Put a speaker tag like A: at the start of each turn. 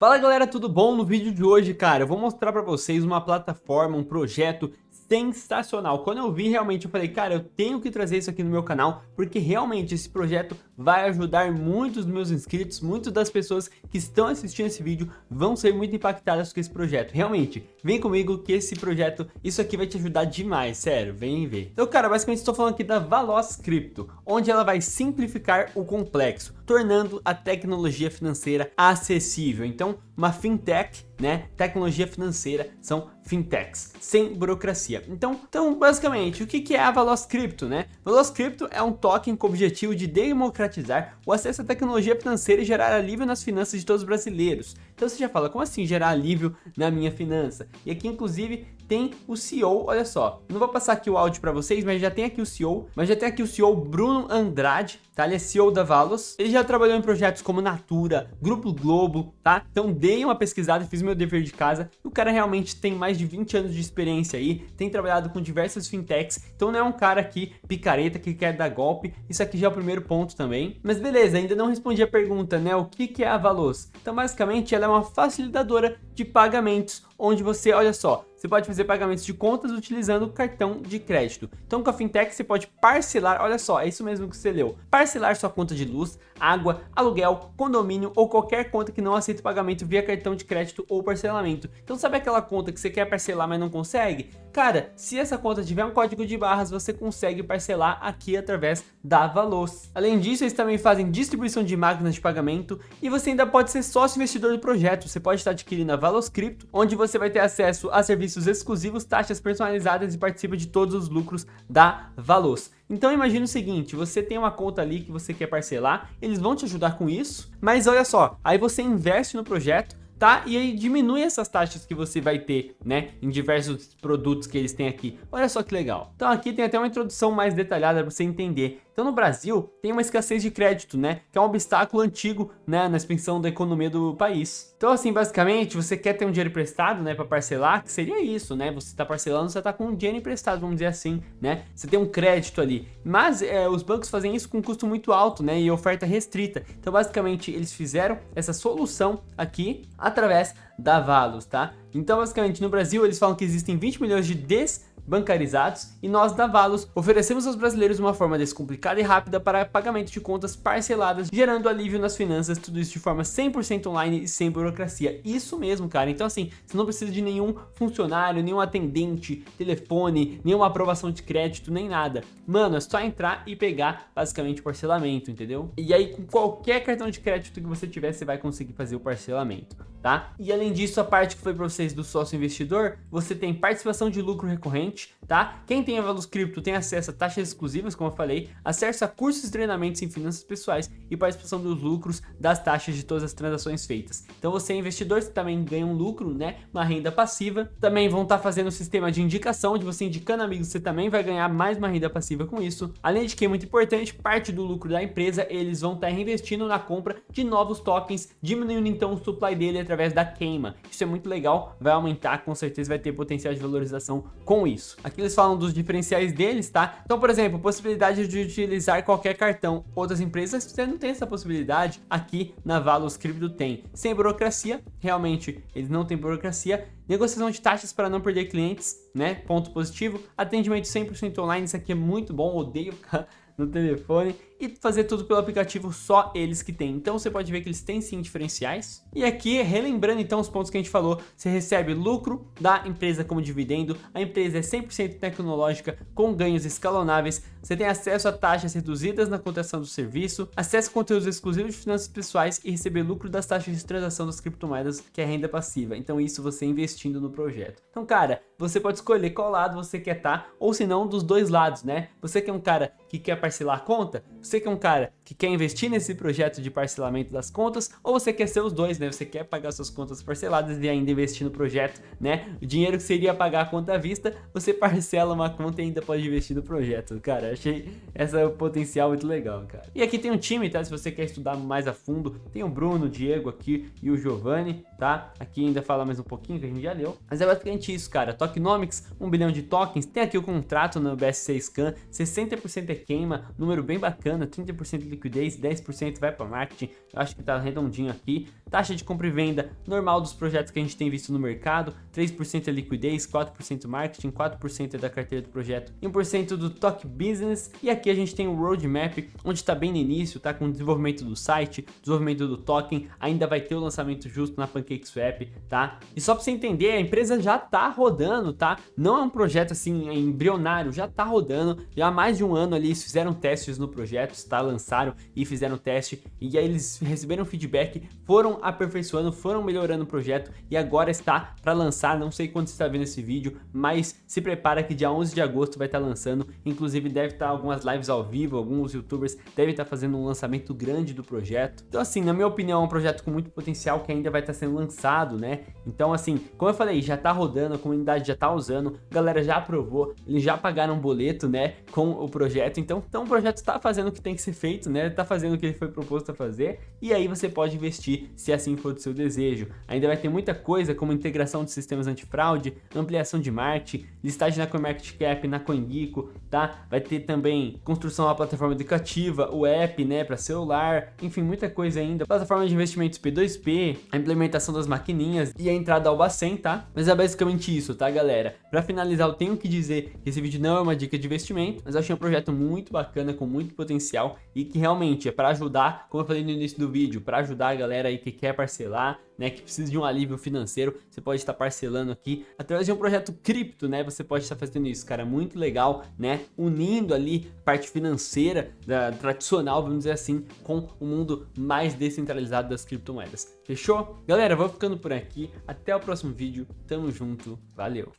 A: Fala galera, tudo bom? No vídeo de hoje, cara, eu vou mostrar pra vocês uma plataforma, um projeto sensacional. Quando eu vi, realmente, eu falei, cara, eu tenho que trazer isso aqui no meu canal, porque realmente esse projeto vai ajudar muitos dos meus inscritos, muitas das pessoas que estão assistindo esse vídeo vão ser muito impactadas com esse projeto. Realmente, vem comigo que esse projeto, isso aqui vai te ajudar demais, sério, vem ver. Então, cara, basicamente estou falando aqui da Valos Crypto, onde ela vai simplificar o complexo, tornando a tecnologia financeira acessível. Então, uma fintech, né, tecnologia financeira, são fintechs, sem burocracia. Então, então basicamente, o que, é a Valos Crypto, né? Valos Crypto é um token com o objetivo de democratizar o acesso à tecnologia financeira e gerar alívio nas finanças de todos os brasileiros. Então você já fala, como assim gerar alívio na minha finança? E aqui, inclusive, tem o CEO, olha só, não vou passar aqui o áudio para vocês, mas já tem aqui o CEO, mas já tem aqui o CEO Bruno Andrade, tá? Ele é CEO da Valos, ele já trabalhou em projetos como Natura, Grupo Globo, tá? Então dei uma pesquisada, fiz meu dever de casa, o cara realmente tem mais de 20 anos de experiência aí, tem trabalhado com diversas fintechs, então não é um cara aqui picareta que quer dar golpe, isso aqui já é o primeiro ponto também. Mas beleza, ainda não respondi a pergunta, né? O que, que é a Valos? Então basicamente ela é uma facilitadora de pagamentos, onde você, olha só, você pode fazer pagamentos de contas utilizando o cartão de crédito. Então com a Fintech você pode parcelar, olha só, é isso mesmo que você leu, parcelar sua conta de luz, água, aluguel, condomínio ou qualquer conta que não aceita pagamento via cartão de crédito ou parcelamento. Então sabe aquela conta que você quer parcelar mas não consegue? Cara, se essa conta tiver um código de barras, você consegue parcelar aqui através da Valos. Além disso, eles também fazem distribuição de máquinas de pagamento e você ainda pode ser sócio investidor do projeto. Você pode estar adquirindo a Valos Crypto, onde você vai ter acesso a serviços exclusivos, taxas personalizadas e participa de todos os lucros da Valos. Então imagina o seguinte, você tem uma conta ali que você quer parcelar, eles vão te ajudar com isso, mas olha só, aí você investe no projeto, tá? E aí diminui essas taxas que você vai ter, né? Em diversos produtos que eles têm aqui. Olha só que legal. Então aqui tem até uma introdução mais detalhada para você entender. Então no Brasil tem uma escassez de crédito, né? Que é um obstáculo antigo, né? Na expansão da economia do país. Então assim, basicamente, você quer ter um dinheiro emprestado, né? Para parcelar, que seria isso, né? Você está parcelando, você está com um dinheiro emprestado, vamos dizer assim, né? Você tem um crédito ali. Mas é, os bancos fazem isso com um custo muito alto, né? E oferta restrita. Então basicamente, eles fizeram essa solução aqui através da Valos, tá? Então basicamente, no Brasil, eles falam que existem 20 milhões de des bancarizados e nós da Valos oferecemos aos brasileiros uma forma descomplicada e rápida para pagamento de contas parceladas, gerando alívio nas finanças, tudo isso de forma 100% online e sem burocracia. Isso mesmo, cara. Então assim, você não precisa de nenhum funcionário, nenhum atendente, telefone, nenhuma aprovação de crédito, nem nada. Mano, é só entrar e pegar basicamente o parcelamento, entendeu? E aí com qualquer cartão de crédito que você tiver, você vai conseguir fazer o parcelamento tá? E além disso, a parte que foi para vocês do sócio investidor, você tem participação de lucro recorrente, tá? Quem tem a Valus Cripto tem acesso a taxas exclusivas, como eu falei, acesso a cursos e treinamentos em finanças pessoais e participação dos lucros das taxas de todas as transações feitas. Então você é investidor, você também ganha um lucro, né? Uma renda passiva. Também vão estar tá fazendo um sistema de indicação, onde você indicando amigos, você também vai ganhar mais uma renda passiva com isso. Além de que é muito importante, parte do lucro da empresa, eles vão estar tá reinvestindo na compra de novos tokens, diminuindo então o supply dele através da queima. Isso é muito legal, vai aumentar, com certeza vai ter potencial de valorização com isso. Aqui eles falam dos diferenciais deles, tá? Então, por exemplo, possibilidade de utilizar qualquer cartão. Outras empresas, você não tem essa possibilidade. Aqui na Valos Crypto tem. Sem burocracia, realmente eles não têm burocracia. Negociação de taxas para não perder clientes, né? Ponto positivo. Atendimento 100% online, isso aqui é muito bom, odeio ficar no telefone e fazer tudo pelo aplicativo, só eles que tem. Então você pode ver que eles têm sim diferenciais. E aqui, relembrando então os pontos que a gente falou, você recebe lucro da empresa como dividendo, a empresa é 100% tecnológica, com ganhos escalonáveis, você tem acesso a taxas reduzidas na contratação do serviço, acesso a conteúdos exclusivos de finanças pessoais e receber lucro das taxas de transação das criptomoedas, que é renda passiva. Então isso você investindo no projeto. Então cara, você pode escolher qual lado você quer estar, tá, ou se não dos dois lados, né? Você que é um cara que quer parcelar a conta, você que é um cara que quer investir nesse projeto de parcelamento das contas, ou você quer ser os dois, né? Você quer pagar suas contas parceladas e ainda investir no projeto, né? O dinheiro que seria pagar a conta à vista, você parcela uma conta e ainda pode investir no projeto, cara. Achei essa potencial muito legal, cara. E aqui tem um time, tá? Se você quer estudar mais a fundo, tem o Bruno, o Diego aqui e o Giovanni, tá? Aqui ainda fala mais um pouquinho que a gente já leu. Mas é basicamente isso, cara. Tokenomics, 1 bilhão de tokens. Tem aqui o contrato no BSC Scan, 60% é queima, número bem bacana, 30% de liquidez, 10% vai para marketing, eu acho que tá redondinho aqui. Taxa de compra e venda normal dos projetos que a gente tem visto no mercado, 3% é liquidez, 4% marketing, 4% é da carteira do projeto, 1% do Talk Business, e aqui a gente tem o Roadmap, onde está bem no início, tá com o desenvolvimento do site, desenvolvimento do token, ainda vai ter o lançamento justo na PancakeSwap, tá? E só para você entender, a empresa já tá rodando, tá? Não é um projeto assim embrionário, já tá rodando, já há mais de um ano ali eles fizeram testes no projeto, tá? Lançaram e fizeram teste, e aí eles receberam feedback, foram aperfeiçoando, foram melhorando o projeto, e agora está para lançar, não sei quando você está vendo esse vídeo, mas se prepara que dia 11 de agosto vai estar tá lançando, inclusive deve estar tá algumas lives ao vivo, alguns youtubers devem estar tá fazendo um lançamento grande do projeto. Então assim, na minha opinião, é um projeto com muito potencial que ainda vai estar tá sendo lançado, né? Então assim, como eu falei, já tá rodando, a comunidade já tá usando, a galera já aprovou, eles já pagaram um boleto, né, com o projeto, então, então o projeto está fazendo o que tem que ser feito, né, tá fazendo o que ele foi proposto a fazer, e aí você pode investir se assim for do seu desejo. Ainda vai ter muita coisa como integração de sistemas antifraude, ampliação de marketing, listagem na CoinMarketCap, na CoinGecko, tá? Vai ter também construção da plataforma educativa, o app, né, para celular, enfim, muita coisa ainda. Plataforma de investimentos P2P, a implementação das maquininhas e a entrada ao Bacen, tá? Mas é basicamente isso, tá, galera? Para finalizar, eu tenho que dizer que esse vídeo não é uma dica de investimento, mas eu achei um projeto muito bacana, com muito potencial e que realmente é para ajudar, como eu falei no início do vídeo, para ajudar a galera aí que quer parcelar, né, que precisa de um alívio financeiro, você pode estar parcelando aqui através de um projeto cripto, né, você pode estar fazendo isso, cara, muito legal, né, unindo ali parte financeira da tradicional, vamos dizer assim, com o mundo mais descentralizado das criptomoedas. Fechou? Galera, vou ficando por aqui, até o próximo vídeo, tamo junto, valeu!